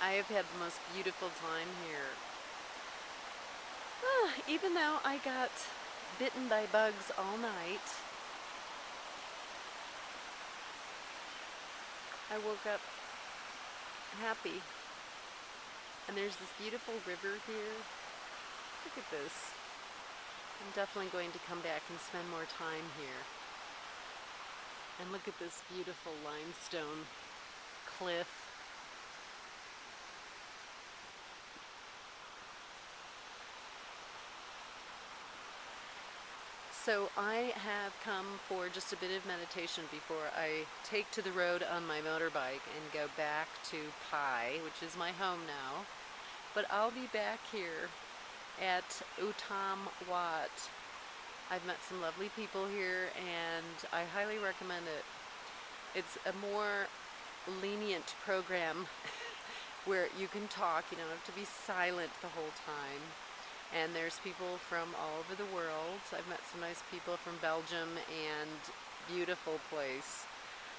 I have had the most beautiful time here. Ah, even though I got bitten by bugs all night, I woke up happy. And there's this beautiful river here. Look at this. I'm definitely going to come back and spend more time here. And look at this beautiful limestone cliff. So I have come for just a bit of meditation before I take to the road on my motorbike and go back to Pai, which is my home now. But I'll be back here at Utam Wat. I've met some lovely people here and I highly recommend it. It's a more lenient program where you can talk, you don't have to be silent the whole time and there's people from all over the world. I've met some nice people from Belgium and beautiful place.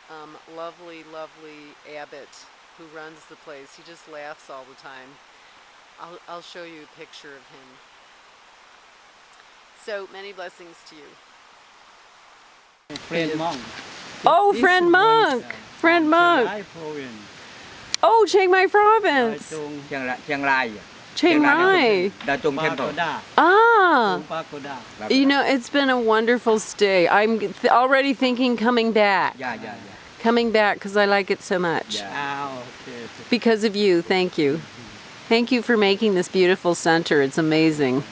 Um, lovely, lovely abbot who runs the place. He just laughs all the time. I'll, I'll show you a picture of him. So many blessings to you. Friend monk. Oh, This friend monk! uh, Friend monk! Chiang Rai province. Oh, Chiang Mai province! Chiang Rai, Chiang Mai! Da Chung Temple. Pagoda. Ah! You know, it's been a wonderful stay. I'm th already thinking coming back. Yeah, yeah, yeah. Coming back because I like it so much. Yeah. Ah, okay. Because of you, thank you. Thank you for making this beautiful center. It's amazing.